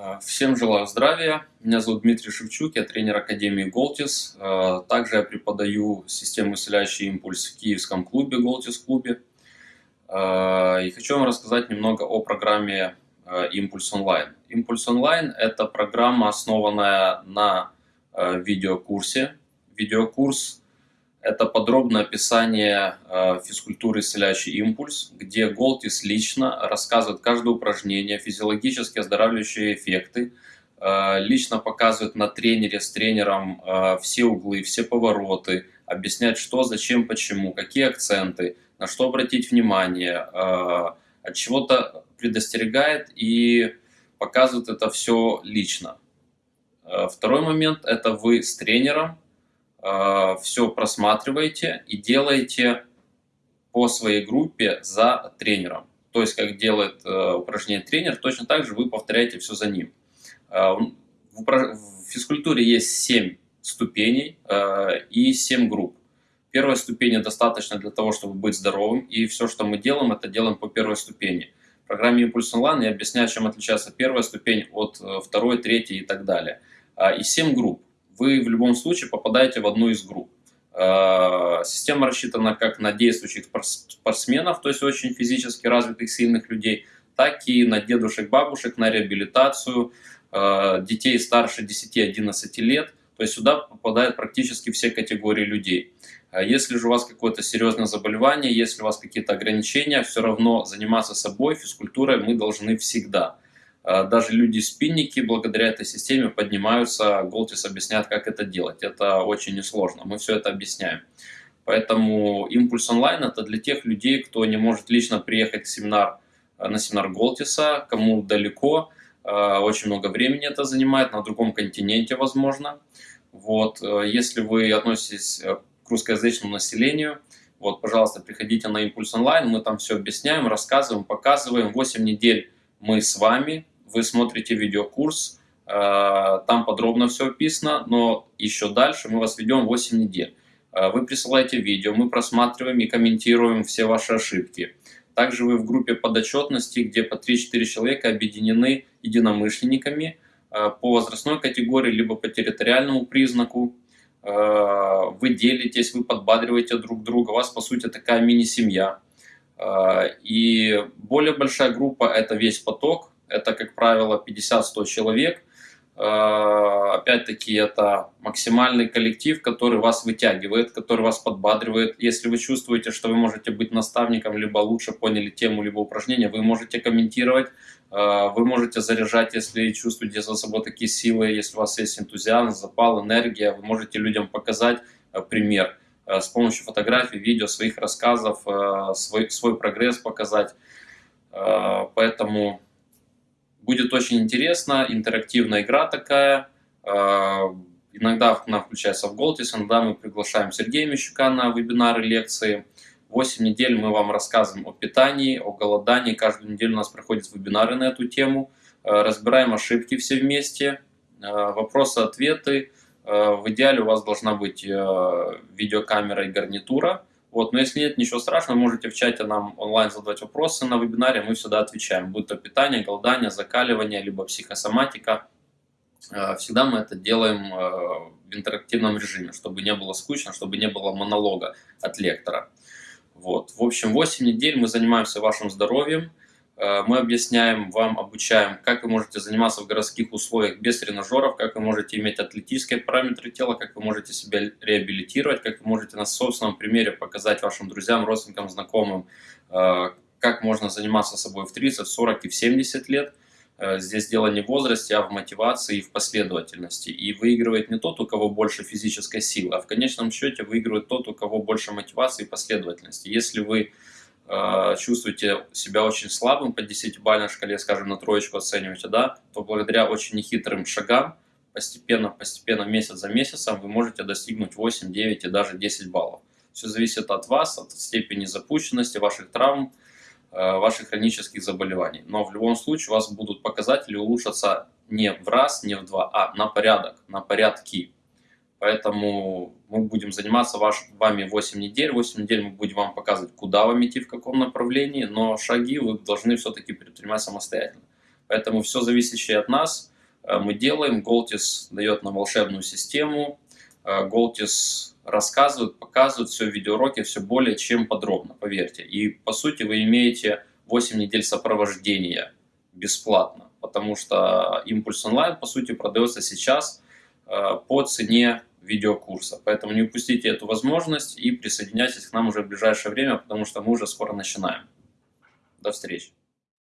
Э, всем желаю здравия. Меня зовут Дмитрий Шевчук, я тренер Академии Голтис. Э, также я преподаю систему исцеляющий импульс в киевском клубе, Голтис клубе. Э, и хочу вам рассказать немного о программе Импульс онлайн. Импульс онлайн – это программа, основанная на видеокурсе. Видеокурс это подробное описание э, физкультуры «Исцеляющий импульс», где Голтис лично рассказывает каждое упражнение, физиологически оздоравливающие эффекты, э, лично показывает на тренере с тренером э, все углы, все повороты, объясняет, что, зачем, почему, какие акценты, на что обратить внимание, от чего-то предостерегает и показывает это все лично. Второй момент – это вы с тренером все просматриваете и делаете по своей группе за тренером. То есть, как делает э, упражнение тренер, точно так же вы повторяете все за ним. Э, в физкультуре есть 7 ступеней и 7 групп. Первая ступень достаточно для того, чтобы быть здоровым, и все, что мы делаем, это делаем по первой ступени. В программе Impulse Online я объясняю, чем отличается первая ступень от второй, третьей и так далее. И 7 групп вы в любом случае попадаете в одну из групп. Э, система рассчитана как на действующих спортсменов, то есть очень физически развитых, сильных людей, так и на дедушек, бабушек, на реабилитацию, э, детей старше 10-11 лет. То есть сюда попадают практически все категории людей. Э, если же у вас какое-то серьезное заболевание, если у вас какие-то ограничения, все равно заниматься собой, физкультурой мы должны всегда. А, даже люди-спинники благодаря этой системе поднимаются, Голтис объясняет, как это делать. Это очень несложно, мы все это объясняем. Поэтому импульс онлайн это для тех людей, кто не может лично приехать семинар, э, на семинар Голтиса, кому далеко, э, очень много времени это занимает, на другом континенте возможно. Вот, э, если вы относитесь к русскоязычному населению, вот, пожалуйста, приходите на импульс онлайн, мы там все объясняем, рассказываем, показываем. 8 недель мы с вами, вы смотрите видеокурс, э, там подробно все описано, но еще дальше мы вас ведем 8 недель. Э, вы присылаете видео, мы просматриваем и комментируем все ваши ошибки. Также вы в группе подотчетности, где по 3-4 человека объединены единомышленниками э, по возрастной категории, либо по территориальному признаку. Вы делитесь, вы подбадриваете друг друга, у вас по сути такая мини-семья. И более большая группа – это весь поток, это, как правило, 50-100 человек. Э, опять-таки, это максимальный коллектив, который вас вытягивает, который вас подбадривает. Если вы чувствуете, что вы можете быть наставником, либо лучше поняли тему, либо упражнение, вы можете комментировать, э, вы можете заряжать, если чувствуете за собой такие силы, если у вас есть энтузиазм, запал, энергия, вы можете людям показать э, пример с помощью фотографий, видео, своих рассказов, свой, свой прогресс показать. Поэтому Будет очень интересно, интерактивная игра такая. А, иногда она включается в Голтис, иногда мы приглашаем Сергея Мещука на вебинары, лекции. 8 недель мы вам рассказываем о питании, о голодании. Каждую неделю у нас проходят вебинары на эту тему. А, разбираем ошибки все вместе, а, вопросы-ответы. В идеале у вас должна быть видеокамера и гарнитура. Вот, но если нет, ничего страшного, можете в чате нам онлайн задавать вопросы на вебинаре, мы всегда отвечаем, будь то питание, голодание, закаливание, либо психосоматика. Э, всегда мы это делаем э, в интерактивном режиме, чтобы не было скучно, чтобы не было монолога от лектора. Вот. В общем, 8 недель мы занимаемся вашим здоровьем, мы объясняем вам, обучаем, как вы можете заниматься в городских условиях без тренажеров, как вы можете иметь атлетические параметры тела, как вы можете себя реабилитировать, как вы можете на собственном примере показать вашим друзьям, родственникам, знакомым, э, как можно заниматься собой в 30, в 40 и в 70 лет. Э, здесь дело не в возрасте, а в мотивации и в последовательности. И выигрывает не тот, у кого больше физической силы, а в конечном счете выигрывает тот, у кого больше мотивации и последовательности. Если вы Э, чувствуете себя очень слабым по 10-бальной шкале, скажем, на троечку оцениваете, да, то благодаря очень нехитрым шагам, постепенно, постепенно, месяц за месяцем, вы можете достигнуть 8, 9 и даже 10 баллов. Все зависит от вас, от степени запущенности, ваших травм, э, ваших хронических заболеваний. Но в любом случае у вас будут показатели улучшаться не в раз, не в два, а на порядок, на порядки. Поэтому мы будем заниматься ваш, вами 8 недель. 8 недель мы будем вам показывать, куда вам идти, в каком направлении, но шаги вы должны все-таки предпринимать самостоятельно. Поэтому все зависящее от нас мы делаем. Голтис дает нам волшебную систему. Голтис рассказывает, показывает все в видеоуроке все более чем подробно, поверьте. И по сути вы имеете 8 недель сопровождения бесплатно, потому что импульс онлайн по сути продается сейчас по цене видеокурса. Поэтому не упустите эту возможность и присоединяйтесь к нам уже в ближайшее время, потому что мы уже скоро начинаем. До встречи.